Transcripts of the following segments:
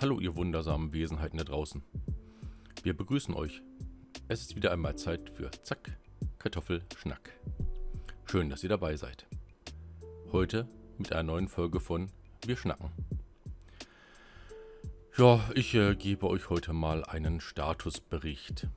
Hallo ihr wundersamen Wesenheiten da draußen. Wir begrüßen euch. Es ist wieder einmal Zeit für Zack, Kartoffel, Schnack. Schön, dass ihr dabei seid. Heute mit einer neuen Folge von Wir schnacken. Ja, ich äh, gebe euch heute mal einen Statusbericht.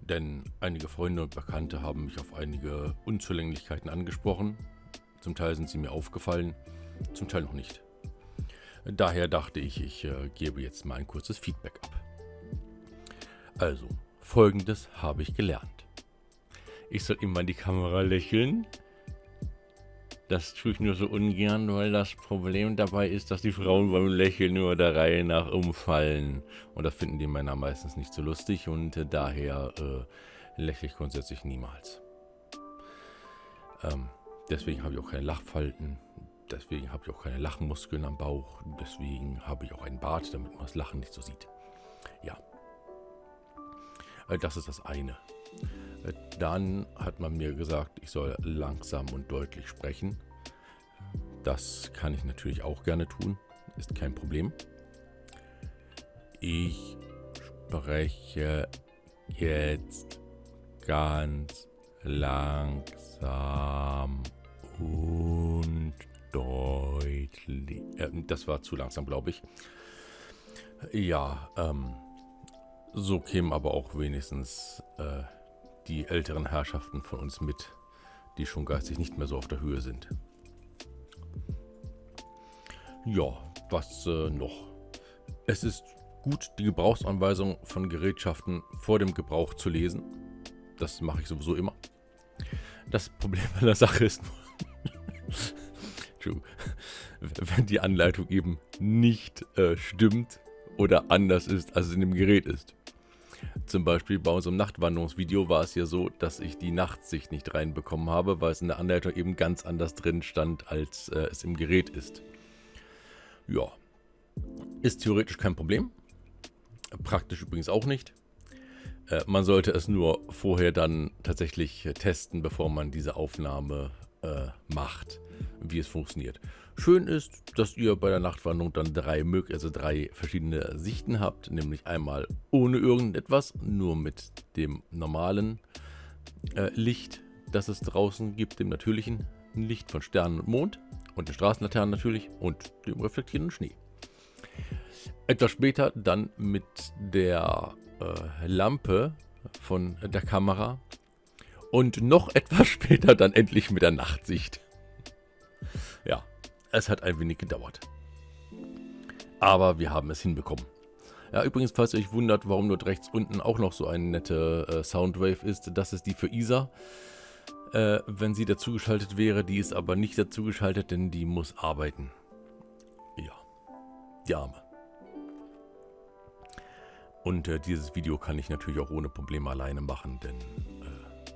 Denn einige Freunde und Bekannte haben mich auf einige Unzulänglichkeiten angesprochen. Zum Teil sind sie mir aufgefallen, zum Teil noch nicht. Daher dachte ich, ich äh, gebe jetzt mal ein kurzes Feedback ab. Also, folgendes habe ich gelernt. Ich soll immer in die Kamera lächeln. Das tue ich nur so ungern, weil das Problem dabei ist, dass die Frauen beim Lächeln nur der Reihe nach umfallen. Und das finden die Männer meistens nicht so lustig und äh, daher äh, lächle ich grundsätzlich niemals. Ähm, deswegen habe ich auch keine Lachfalten. Deswegen habe ich auch keine Lachmuskeln am Bauch. Deswegen habe ich auch einen Bart, damit man das Lachen nicht so sieht. Ja. Äh, das ist das eine. Äh, dann hat man mir gesagt, ich soll langsam und deutlich sprechen. Das kann ich natürlich auch gerne tun. Ist kein Problem. Ich spreche jetzt ganz langsam und deutlich. Äh, das war zu langsam, glaube ich. Ja, ähm, so kämen aber auch wenigstens äh, die älteren Herrschaften von uns mit, die schon geistig nicht mehr so auf der Höhe sind. Ja, was äh, noch? Es ist gut, die Gebrauchsanweisung von Gerätschaften vor dem Gebrauch zu lesen. Das mache ich sowieso immer. Das Problem an der Sache ist nur, wenn die Anleitung eben nicht äh, stimmt oder anders ist, als es in dem Gerät ist. Zum Beispiel bei unserem Nachtwanderungsvideo war es ja so, dass ich die Nachtsicht nicht reinbekommen habe, weil es in der Anleitung eben ganz anders drin stand, als äh, es im Gerät ist. Ja, ist theoretisch kein Problem. Praktisch übrigens auch nicht. Äh, man sollte es nur vorher dann tatsächlich äh, testen, bevor man diese Aufnahme äh, macht, wie es funktioniert. Schön ist, dass ihr bei der Nachtwanderung dann drei, also drei verschiedene Sichten habt, nämlich einmal ohne irgendetwas, nur mit dem normalen äh, Licht, das es draußen gibt, dem natürlichen Licht von Sternen und Mond und den Straßenlaternen natürlich und dem reflektierenden Schnee. Etwas später dann mit der äh, Lampe von der Kamera und noch etwas später dann endlich mit der Nachtsicht. Ja, es hat ein wenig gedauert. Aber wir haben es hinbekommen. Ja, übrigens, falls ihr euch wundert, warum dort rechts unten auch noch so eine nette äh, Soundwave ist, das ist die für Isa. Äh, wenn sie dazugeschaltet wäre, die ist aber nicht dazugeschaltet, denn die muss arbeiten. Ja, die Arme. Und äh, dieses Video kann ich natürlich auch ohne Probleme alleine machen, denn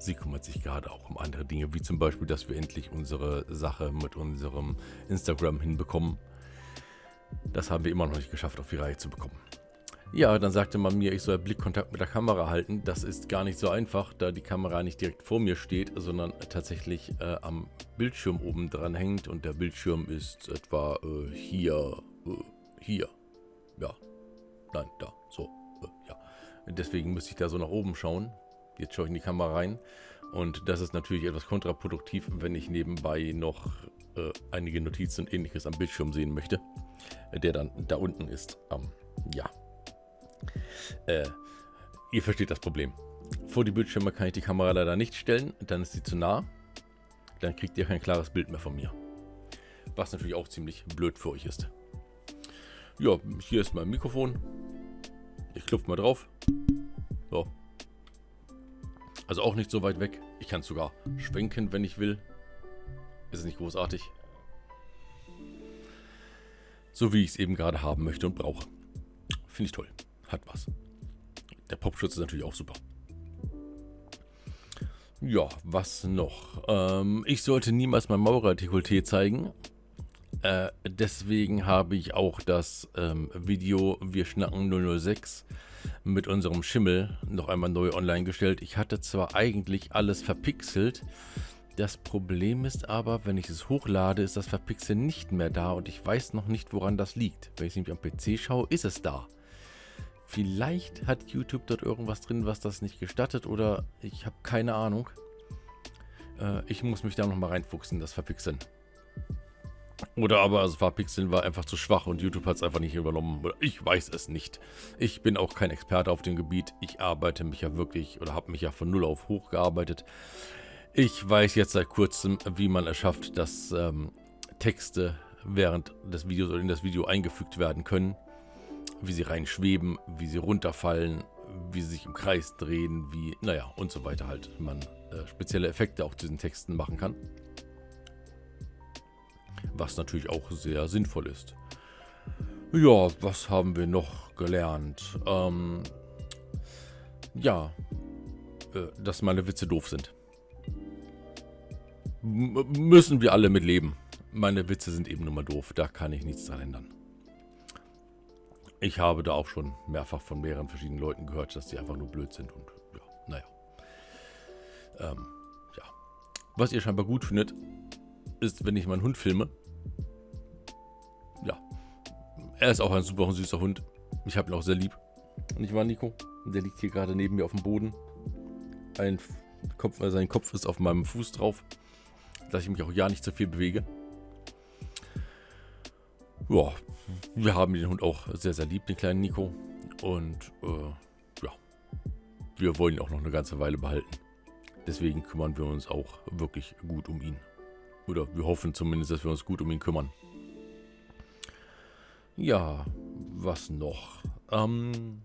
Sie kümmert sich gerade auch um andere Dinge, wie zum Beispiel, dass wir endlich unsere Sache mit unserem Instagram hinbekommen. Das haben wir immer noch nicht geschafft, auf die Reihe zu bekommen. Ja, dann sagte man mir, ich soll Blickkontakt mit der Kamera halten. Das ist gar nicht so einfach, da die Kamera nicht direkt vor mir steht, sondern tatsächlich äh, am Bildschirm oben dran hängt. Und der Bildschirm ist etwa äh, hier, äh, hier. Ja, nein, da, so, äh, ja. Deswegen müsste ich da so nach oben schauen. Jetzt schaue ich in die Kamera rein. Und das ist natürlich etwas kontraproduktiv, wenn ich nebenbei noch äh, einige Notizen und ähnliches am Bildschirm sehen möchte, der dann da unten ist. Ähm, ja. Äh, ihr versteht das Problem. Vor die Bildschirme kann ich die Kamera leider nicht stellen, dann ist sie zu nah. Dann kriegt ihr kein klares Bild mehr von mir. Was natürlich auch ziemlich blöd für euch ist. Ja, hier ist mein Mikrofon. Ich klopfe mal drauf. So, also auch nicht so weit weg. Ich kann es sogar schwenken, wenn ich will. Ist nicht großartig? So wie ich es eben gerade haben möchte und brauche. Finde ich toll. Hat was. Der Popschutz ist natürlich auch super. Ja, was noch? Ähm, ich sollte niemals mein Maurerdekolleté zeigen. Äh, deswegen habe ich auch das ähm, Video Wir schnacken 006 mit unserem Schimmel noch einmal neu online gestellt. Ich hatte zwar eigentlich alles verpixelt, Das Problem ist aber, wenn ich es hochlade, ist das Verpixeln nicht mehr da und ich weiß noch nicht, woran das liegt. Wenn ich nämlich am PC schaue, ist es da. Vielleicht hat YouTube dort irgendwas drin, was das nicht gestattet oder ich habe keine Ahnung. Äh, ich muss mich da nochmal reinfuchsen, das Verpixeln. Oder aber das Verpixeln war einfach zu schwach und YouTube hat es einfach nicht übernommen. Ich weiß es nicht. Ich bin auch kein Experte auf dem Gebiet. Ich arbeite mich ja wirklich oder habe mich ja von null auf hochgearbeitet. Ich weiß jetzt seit kurzem, wie man es schafft, dass ähm, Texte während des Videos oder in das Video eingefügt werden können wie sie reinschweben, wie sie runterfallen, wie sie sich im Kreis drehen, wie, naja, und so weiter halt. Man äh, spezielle Effekte auch zu diesen Texten machen kann. Was natürlich auch sehr sinnvoll ist. Ja, was haben wir noch gelernt? Ähm, ja, äh, dass meine Witze doof sind. M müssen wir alle mit leben. Meine Witze sind eben nur mal doof, da kann ich nichts dran ändern. Ich habe da auch schon mehrfach von mehreren verschiedenen Leuten gehört, dass die einfach nur blöd sind und ja, naja. Ähm, ja. Was ihr scheinbar gut findet, ist, wenn ich meinen Hund filme. Ja. Er ist auch ein super süßer Hund. Ich habe ihn auch sehr lieb. Und ich war Nico. Der liegt hier gerade neben mir auf dem Boden. Ein Kopf, also sein Kopf ist auf meinem Fuß drauf. Dass ich mich auch ja nicht so viel bewege. Ja, wir haben den Hund auch sehr, sehr lieb, den kleinen Nico. Und äh, ja, wir wollen ihn auch noch eine ganze Weile behalten. Deswegen kümmern wir uns auch wirklich gut um ihn. Oder wir hoffen zumindest, dass wir uns gut um ihn kümmern. Ja, was noch? Ähm,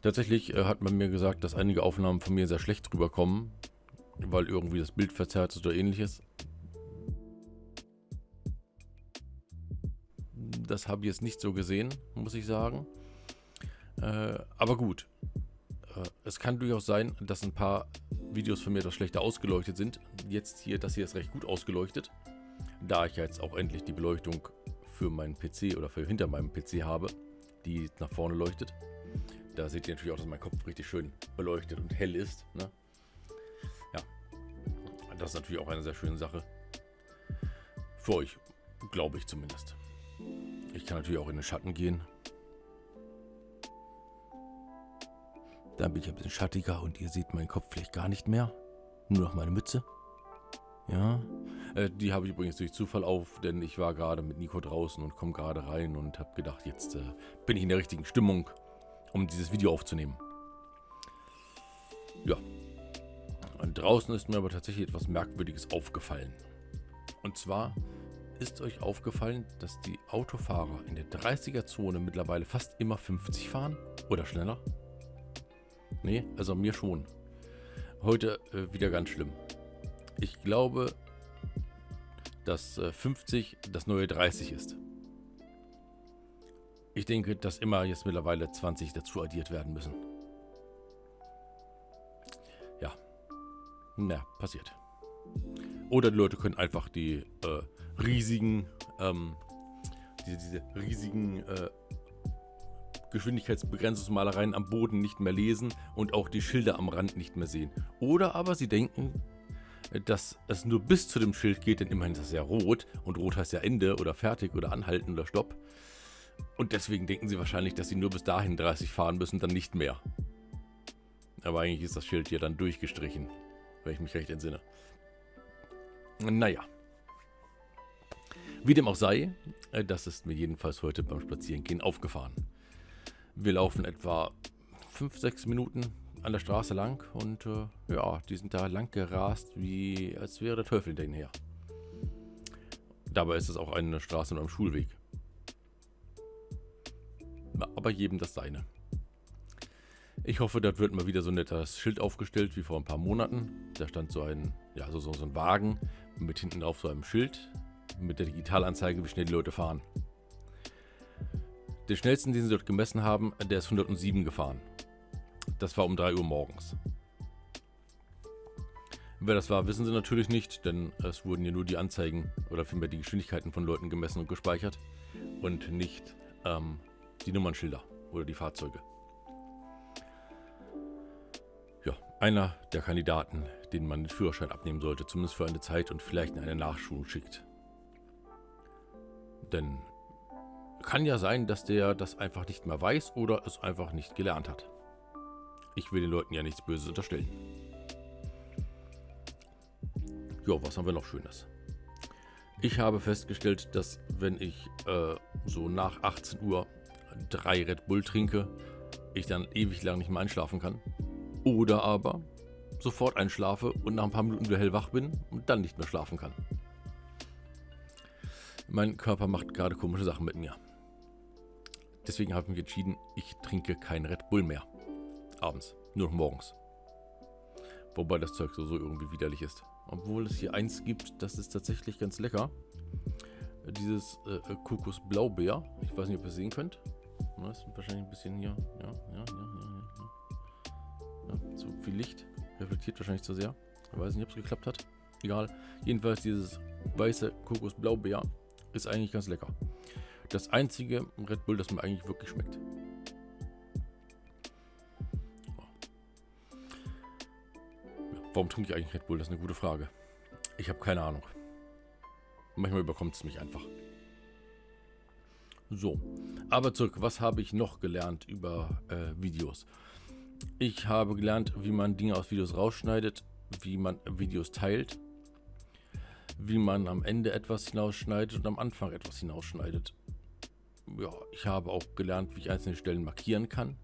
tatsächlich äh, hat man mir gesagt, dass einige Aufnahmen von mir sehr schlecht rüberkommen, weil irgendwie das Bild verzerrt ist oder ähnliches. Das habe ich jetzt nicht so gesehen, muss ich sagen. Äh, aber gut. Äh, es kann durchaus sein, dass ein paar Videos von mir etwas schlechter ausgeleuchtet sind. Jetzt hier, das hier ist recht gut ausgeleuchtet. Da ich jetzt auch endlich die Beleuchtung für meinen PC oder für hinter meinem PC habe, die nach vorne leuchtet. Da seht ihr natürlich auch, dass mein Kopf richtig schön beleuchtet und hell ist. Ne? Ja, das ist natürlich auch eine sehr schöne Sache. Für euch, glaube ich zumindest. Ich kann natürlich auch in den Schatten gehen. Dann bin ich ein bisschen schattiger und ihr seht meinen Kopf vielleicht gar nicht mehr. Nur noch meine Mütze. Ja, äh, die habe ich übrigens durch Zufall auf, denn ich war gerade mit Nico draußen und komme gerade rein und habe gedacht, jetzt äh, bin ich in der richtigen Stimmung, um dieses Video aufzunehmen. Ja. Und draußen ist mir aber tatsächlich etwas Merkwürdiges aufgefallen. Und zwar ist euch aufgefallen, dass die Autofahrer in der 30er-Zone mittlerweile fast immer 50 fahren? Oder schneller? Nee, also mir schon. Heute äh, wieder ganz schlimm. Ich glaube, dass äh, 50 das neue 30 ist. Ich denke, dass immer jetzt mittlerweile 20 dazu addiert werden müssen. Ja. Na, passiert. Oder die Leute können einfach die äh, riesigen, ähm, diese, diese riesigen äh, Geschwindigkeitsbegrenzungsmalereien am Boden nicht mehr lesen und auch die Schilder am Rand nicht mehr sehen. Oder aber sie denken, dass es nur bis zu dem Schild geht, denn immerhin ist das ja rot und rot heißt ja Ende oder fertig oder anhalten oder Stopp. Und deswegen denken sie wahrscheinlich, dass sie nur bis dahin 30 fahren müssen, dann nicht mehr. Aber eigentlich ist das Schild hier dann durchgestrichen, wenn ich mich recht entsinne. Naja. Wie dem auch sei, äh, das ist mir jedenfalls heute beim Spazierengehen aufgefahren. Wir laufen etwa 5-6 Minuten an der Straße lang und äh, ja, die sind da lang gerast, wie als wäre der Teufel hinter ihnen her. Dabei ist es auch eine Straße mit einem Schulweg. Aber jedem das seine. Ich hoffe, dort wird mal wieder so ein nettes Schild aufgestellt wie vor ein paar Monaten. Da stand so ein, ja, so, so ein Wagen mit hinten auf so einem Schild mit der Digitalanzeige, wie schnell die Leute fahren. Den schnellsten, den sie dort gemessen haben, der ist 107 gefahren. Das war um 3 Uhr morgens. Wer das war, wissen sie natürlich nicht, denn es wurden ja nur die Anzeigen oder vielmehr die Geschwindigkeiten von Leuten gemessen und gespeichert und nicht ähm, die Nummernschilder oder die Fahrzeuge. Ja, einer der Kandidaten, den man den Führerschein abnehmen sollte, zumindest für eine Zeit und vielleicht in eine Nachschulung schickt. Denn kann ja sein, dass der das einfach nicht mehr weiß oder es einfach nicht gelernt hat. Ich will den Leuten ja nichts Böses unterstellen. Ja, was haben wir noch Schönes? Ich habe festgestellt, dass wenn ich äh, so nach 18 Uhr drei Red Bull trinke, ich dann ewig lang nicht mehr einschlafen kann. Oder aber sofort einschlafe und nach ein paar Minuten wieder hellwach bin und dann nicht mehr schlafen kann. Mein Körper macht gerade komische Sachen mit mir. Deswegen habe ich mich entschieden, ich trinke kein Red Bull mehr. Abends, nur noch morgens. Wobei das Zeug so, so irgendwie widerlich ist. Obwohl es hier eins gibt, das ist tatsächlich ganz lecker. Dieses äh, Kokos Blaubeer. Ich weiß nicht, ob ihr es sehen könnt. Das ist wahrscheinlich ein bisschen hier. Ja, ja, ja, ja, ja. ja zu viel Licht. Reflektiert wahrscheinlich zu sehr. Ich weiß nicht, ob es geklappt hat. Egal. Jedenfalls dieses weiße Kokos Blaubeer ist eigentlich ganz lecker. Das einzige Red Bull, das mir eigentlich wirklich schmeckt. Warum trinke ich eigentlich Red Bull? Das ist eine gute Frage. Ich habe keine Ahnung. Manchmal überkommt es mich einfach. So, aber zurück. Was habe ich noch gelernt über äh, Videos? Ich habe gelernt, wie man Dinge aus Videos rausschneidet, wie man Videos teilt, wie man am Ende etwas hinausschneidet und am Anfang etwas hinausschneidet. Ja, ich habe auch gelernt, wie ich einzelne Stellen markieren kann,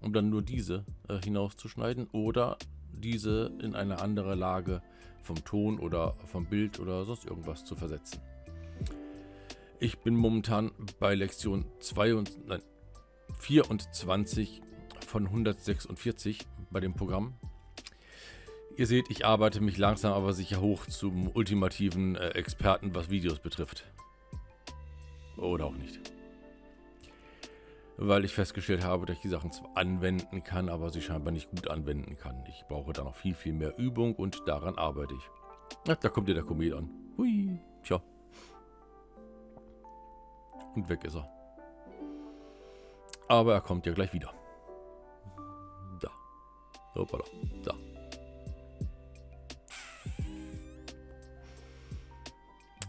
um dann nur diese äh, hinauszuschneiden oder diese in eine andere Lage vom Ton oder vom Bild oder sonst irgendwas zu versetzen. Ich bin momentan bei Lektion 2 und, nein, 24 von 146 bei dem Programm. Ihr seht, ich arbeite mich langsam aber sicher hoch zum ultimativen äh, Experten, was Videos betrifft. Oder auch nicht. Weil ich festgestellt habe, dass ich die Sachen zwar anwenden kann, aber sie scheinbar nicht gut anwenden kann. Ich brauche da noch viel, viel mehr Übung und daran arbeite ich. Ach, da kommt ja der Komet an. Hui, tja. Und weg ist er. Aber er kommt ja gleich wieder. Da. Hoppala. Da.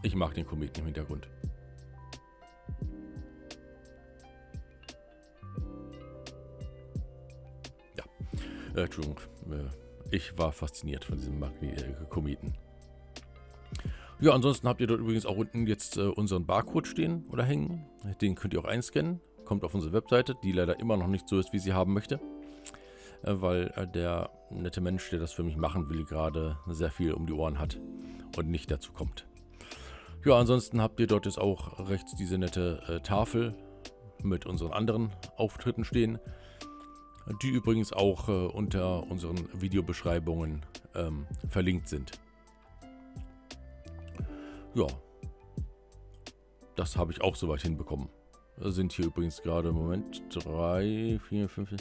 Ich mag den Kometen im Hintergrund. Äh, Entschuldigung. Ich war fasziniert von diesem Magni äh, Kometen. Ja, ansonsten habt ihr dort übrigens auch unten jetzt äh, unseren Barcode stehen oder hängen. Den könnt ihr auch einscannen. Kommt auf unsere Webseite, die leider immer noch nicht so ist, wie sie haben möchte. Äh, weil äh, der nette Mensch, der das für mich machen will, gerade sehr viel um die Ohren hat und nicht dazu kommt. Ja, ansonsten habt ihr dort jetzt auch rechts diese nette Tafel mit unseren anderen Auftritten stehen, die übrigens auch äh, unter unseren Videobeschreibungen ähm, verlinkt sind. Ja. Das habe ich auch soweit hinbekommen. Da sind hier übrigens gerade im Moment drei, vier, fünf,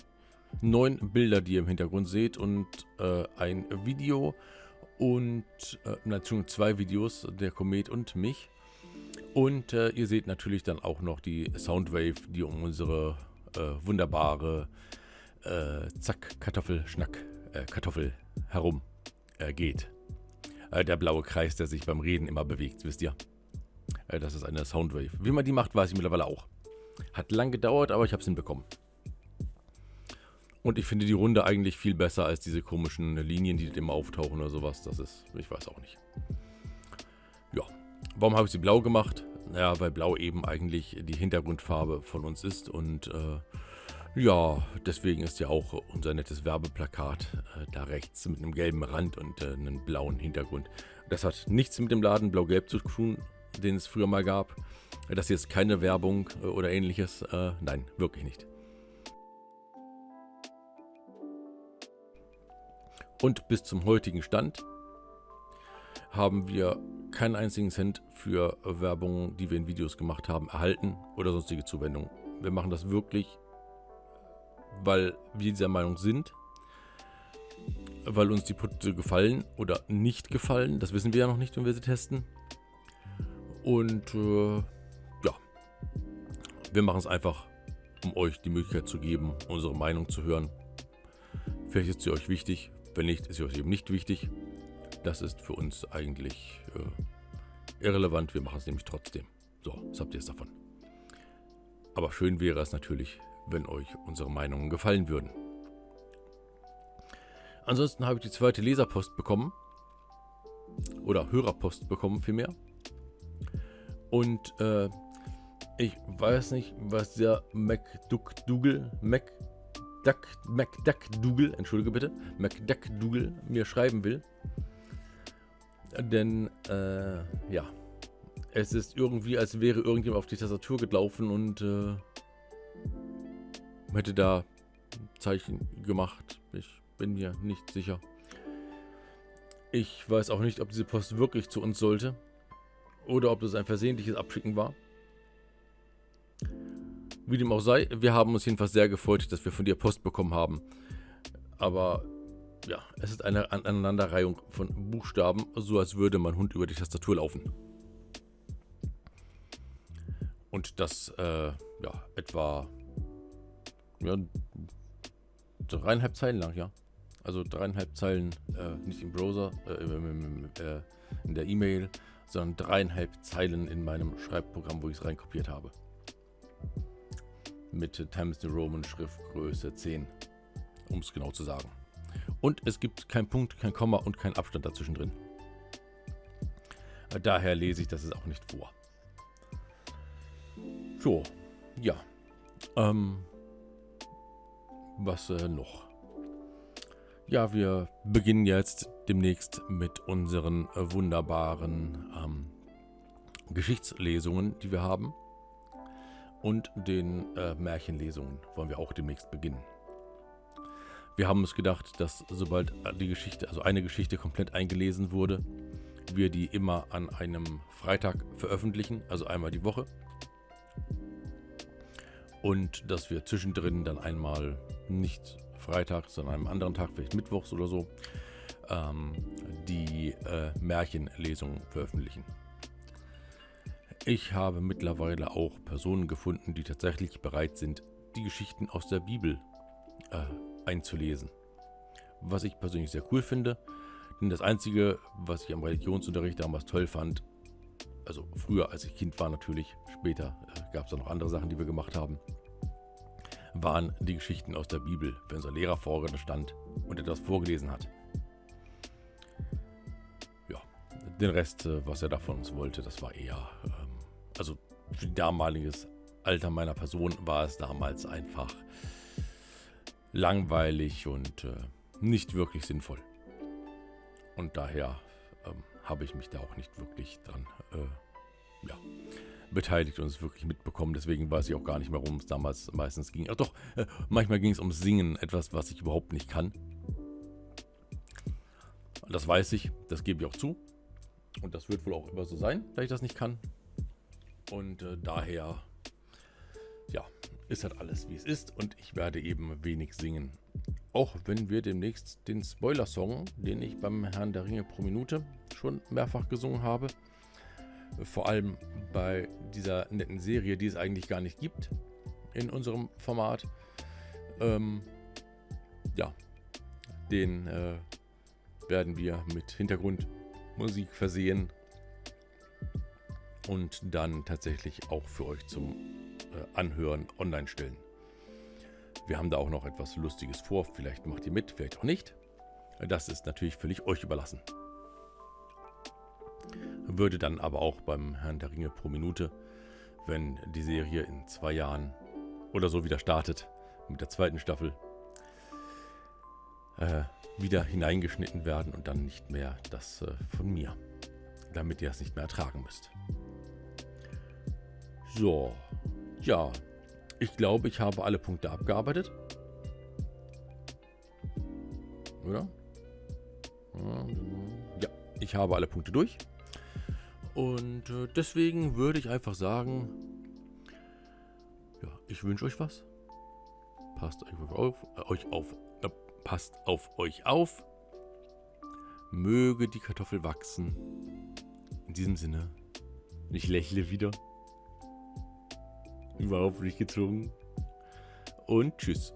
neun Bilder, die ihr im Hintergrund seht und äh, ein Video und äh, natürlich zwei Videos, der Komet und mich. Und äh, ihr seht natürlich dann auch noch die Soundwave, die um unsere äh, wunderbare äh, Zack, Kartoffel, Schnack, äh, Kartoffel herum äh, geht. Äh, der blaue Kreis, der sich beim Reden immer bewegt, wisst ihr? Äh, das ist eine Soundwave. Wie man die macht, weiß ich mittlerweile auch. Hat lang gedauert, aber ich habe es hinbekommen. Und ich finde die Runde eigentlich viel besser als diese komischen Linien, die immer auftauchen oder sowas. Das ist, ich weiß auch nicht. Ja, warum habe ich sie blau gemacht? Naja, weil blau eben eigentlich die Hintergrundfarbe von uns ist und äh, ja, deswegen ist ja auch unser nettes Werbeplakat äh, da rechts mit einem gelben Rand und äh, einem blauen Hintergrund. Das hat nichts mit dem Laden Blau-Gelb zu tun, den es früher mal gab. Das hier ist keine Werbung äh, oder ähnliches. Äh, nein, wirklich nicht. Und bis zum heutigen Stand haben wir keinen einzigen Cent für Werbung, die wir in Videos gemacht haben, erhalten oder sonstige Zuwendungen. Wir machen das wirklich weil wir dieser Meinung sind, weil uns die Produkte gefallen oder nicht gefallen. Das wissen wir ja noch nicht, wenn wir sie testen. Und äh, ja, wir machen es einfach, um euch die Möglichkeit zu geben, unsere Meinung zu hören. Vielleicht ist sie euch wichtig, wenn nicht, ist sie euch eben nicht wichtig. Das ist für uns eigentlich äh, irrelevant, wir machen es nämlich trotzdem. So, was habt ihr jetzt davon? Aber schön wäre es natürlich, wenn euch unsere Meinungen gefallen würden. Ansonsten habe ich die zweite Leserpost bekommen. Oder Hörerpost bekommen vielmehr. Und äh, ich weiß nicht, was der MacDuckDougal, MacDuck, MacDuckDougal, entschuldige bitte, MacDuckDougal mir schreiben will. Denn, äh, ja, es ist irgendwie, als wäre irgendjemand auf die Tastatur gelaufen und äh, hätte da Zeichen gemacht. Ich bin mir nicht sicher. Ich weiß auch nicht, ob diese Post wirklich zu uns sollte. Oder ob das ein versehentliches Abschicken war. Wie dem auch sei, wir haben uns jedenfalls sehr gefreut, dass wir von dir Post bekommen haben. Aber ja, es ist eine Aneinanderreihung von Buchstaben, so als würde mein Hund über die Tastatur laufen. Und das, äh, ja, etwa ja, dreieinhalb Zeilen lang, ja. Also dreieinhalb Zeilen, äh, nicht im Browser, äh, äh, in der E-Mail, sondern dreieinhalb Zeilen in meinem Schreibprogramm, wo ich es reinkopiert habe. Mit Times New Roman Schriftgröße 10, um es genau zu sagen. Und es gibt kein Punkt, kein Komma und kein Abstand dazwischen drin. Daher lese ich das es auch nicht vor. So, ja. Ähm, was äh, noch? Ja, wir beginnen jetzt demnächst mit unseren äh, wunderbaren ähm, Geschichtslesungen, die wir haben. Und den äh, Märchenlesungen wollen wir auch demnächst beginnen. Wir haben uns gedacht, dass sobald die Geschichte, also eine Geschichte komplett eingelesen wurde, wir die immer an einem Freitag veröffentlichen, also einmal die Woche. Und dass wir zwischendrin dann einmal nicht Freitag, sondern einem anderen Tag, vielleicht Mittwochs oder so, ähm, die äh, Märchenlesungen veröffentlichen. Ich habe mittlerweile auch Personen gefunden, die tatsächlich bereit sind, die Geschichten aus der Bibel äh, einzulesen. Was ich persönlich sehr cool finde, denn das Einzige, was ich am Religionsunterricht damals toll fand, also früher als ich Kind war natürlich, später äh, gab es da noch andere Sachen, die wir gemacht haben, waren die Geschichten aus der Bibel, wenn unser Lehrer vorne stand und etwas vorgelesen hat. Ja, den Rest, äh, was er da von uns wollte, das war eher, ähm, also für damaliges Alter meiner Person war es damals einfach langweilig und äh, nicht wirklich sinnvoll. Und daher ähm, habe ich mich da auch nicht wirklich dran äh, ja, beteiligt und es wirklich mitbekommen. Deswegen weiß ich auch gar nicht mehr, worum es damals meistens ging. Ach doch, äh, manchmal ging es ums Singen, etwas, was ich überhaupt nicht kann. Das weiß ich, das gebe ich auch zu. Und das wird wohl auch immer so sein, da ich das nicht kann. Und äh, daher, ja, ist halt alles, wie es ist. Und ich werde eben wenig singen. Auch wenn wir demnächst den Spoiler-Song, den ich beim Herrn der Ringe pro Minute schon mehrfach gesungen habe, vor allem bei dieser netten Serie, die es eigentlich gar nicht gibt in unserem Format. Ähm, ja, den äh, werden wir mit Hintergrundmusik versehen und dann tatsächlich auch für euch zum äh, Anhören online stellen. Wir haben da auch noch etwas Lustiges vor. Vielleicht macht ihr mit, vielleicht auch nicht. Das ist natürlich völlig euch überlassen würde dann aber auch beim Herrn der Ringe pro Minute, wenn die Serie in zwei Jahren oder so wieder startet, mit der zweiten Staffel, äh, wieder hineingeschnitten werden und dann nicht mehr das äh, von mir, damit ihr es nicht mehr ertragen müsst. So, ja, ich glaube, ich habe alle Punkte abgearbeitet. Oder? Ja, ich habe alle Punkte durch. Und äh, deswegen würde ich einfach sagen, ja, ich wünsche euch was. Passt euch auf, äh, euch auf äh, passt auf euch auf. Möge die Kartoffel wachsen. In diesem Sinne, ich lächle wieder. Überhaupt nicht gezwungen. Und tschüss.